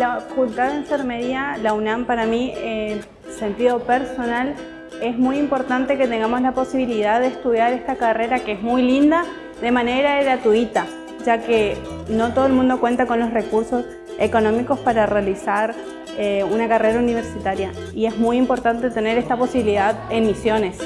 La Facultad de Enfermería, la UNAM para mí, en sentido personal, es muy importante que tengamos la posibilidad de estudiar esta carrera que es muy linda de manera gratuita, ya que no todo el mundo cuenta con los recursos económicos para realizar eh, una carrera universitaria y es muy importante tener esta posibilidad en Misiones.